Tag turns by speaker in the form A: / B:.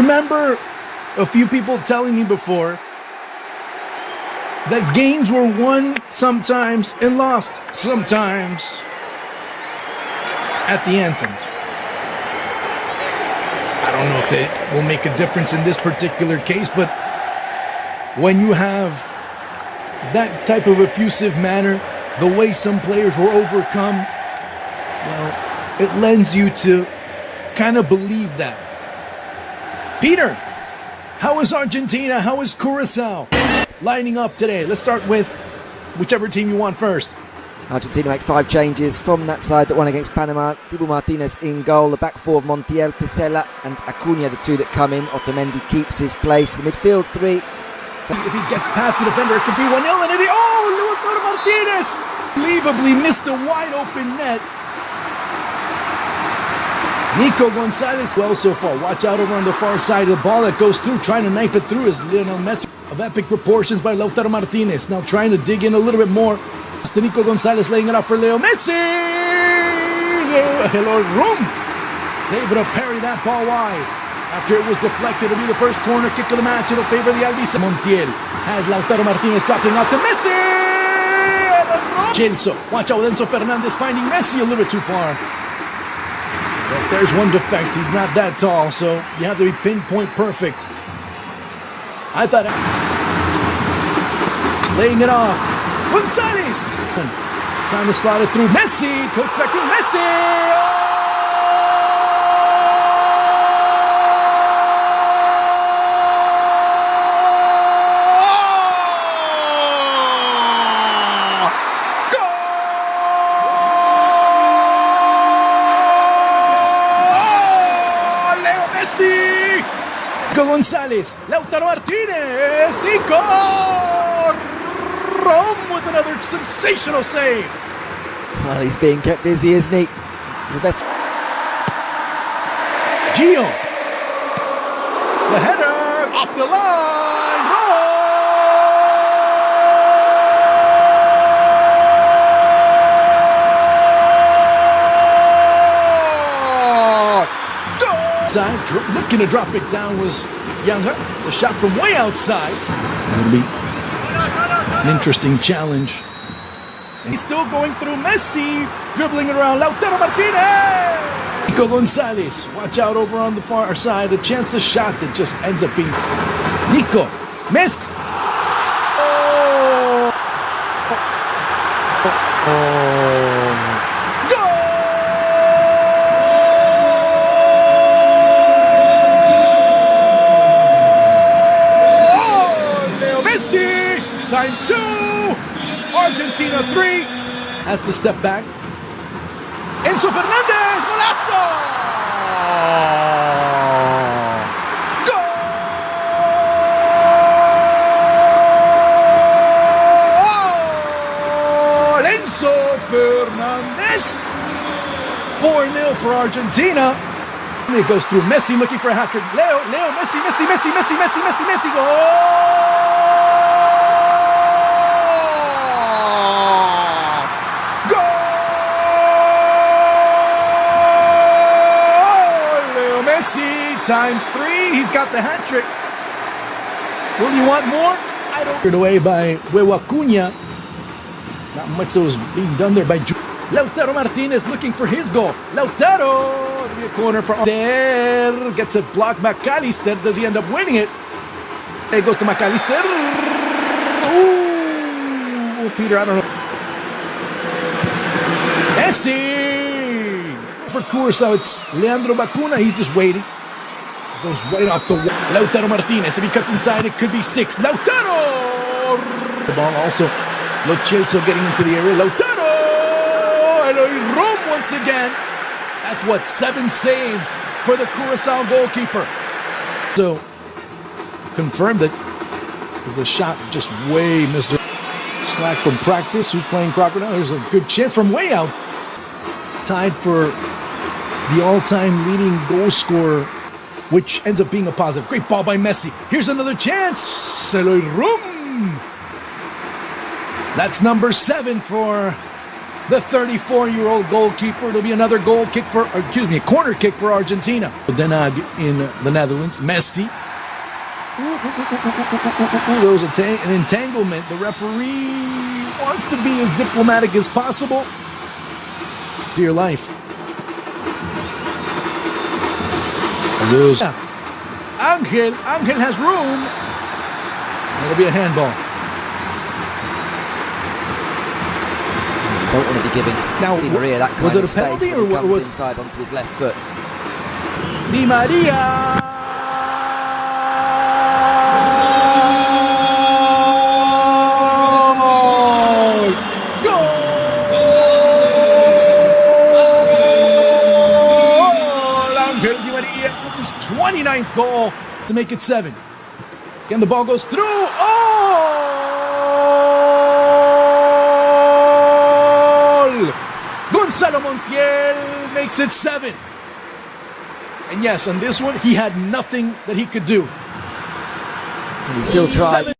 A: remember a few people telling me before that games were won sometimes and lost sometimes at the anthem. I don't know if it will make a difference in this particular case, but when you have that type of effusive manner, the way some players were overcome, well, it lends you to kind of believe that. Peter, how is Argentina? How is Curacao lining up today? Let's start with whichever team you want first.
B: Argentina make five changes from that side that won against Panama. Dibu Martinez in goal. The back four of Montiel, Pezzella, and Acuna, the two that come in. Otamendi keeps his place. The midfield three.
A: If he gets past the defender, it could be 1 0. And if oh, Lautaro Martinez! Unbelievably missed a wide open net. Nico Gonzalez well so far. Watch out over on the far side of the ball that goes through, trying to knife it through is Lionel Messi of epic proportions by Lautaro Martinez. Now trying to dig in a little bit more. It's Nico Gonzalez laying it up for Leo Messi. Hello, room. able to parry that ball wide. After it was deflected, it'll be the first corner kick of the match. It'll favor of the Albice. Montiel has Lautaro Martinez dropping out to Messi. Chelsea. Watch out, Enzo Fernandez finding Messi a little bit too far. There's one defect. He's not that tall, so you have to be pinpoint perfect. I thought. Laying it off. Gonzalez. Trying to slide it through. Messi. Messi. Oh! Nico Gonzalez, Lautaro Martinez, Nico Rome with another sensational save.
B: Well, he's being kept busy, isn't he? The vet-
A: Gio, the header off the line, Side, looking to drop it down was Younger. The shot from way outside. That'll be an interesting challenge. He's still going through Messi, dribbling around Lautaro Martinez. Nico Gonzalez, watch out over on the far side. A chance to shot that just ends up being Nico. Missed. Oh. Oh. oh! Times two. Argentina three. Has to step back. Enzo Fernandez, golazo! Goal! Enzo Fernandez. 4-0 for Argentina. It goes through Messi looking for a hat trick. Leo, Leo, Messi, Messi, Messi, Messi, Messi, Messi, Messi, goal! Times three. He's got the hat trick. Will you want more? I don't. Cleared away by Huevo Acuna. Not much that was being done there by Ju Lautaro Martinez looking for his goal. Lautaro! It'll corner for there. Gets it blocked. Mac Allister. Does he end up winning it? It goes to Mac Allister. Ooh, Peter, I don't know. Messi! for Curacao, it's Leandro Bacuna. He's just waiting. Goes right off the wall. Lautaro Martinez. If he cuts inside, it could be six. Lautaro! The ball also. Lo Celso getting into the area. Lautaro! Eloy Room once again. That's what, seven saves for the Curacao goalkeeper. So, confirmed that there's a shot just way Mr. Slack from practice, who's playing Crocodile. There's a good chance from way out. Tied for the all-time leading goal scorer, which ends up being a positive. Great ball by Messi. Here's another chance. Room. That's number seven for the 34 year old goalkeeper. It'll be another goal kick for, excuse me, a corner kick for Argentina. Den in the Netherlands. Messi. There was an entanglement. The referee wants to be as diplomatic as possible. Dear life. Angel. Angel has room. It'll be a handball.
B: Don't want to be giving
A: now,
B: Di Maria that kind
A: was it
B: of
A: a penalty
B: space when he
A: or
B: comes
A: was
B: inside onto his left foot.
A: Di Maria? 29th goal to make it seven. Again, the ball goes through. Oh! Gonzalo Montiel makes it seven. And yes, on this one, he had nothing that he could do.
B: And he still tried.
A: Seven.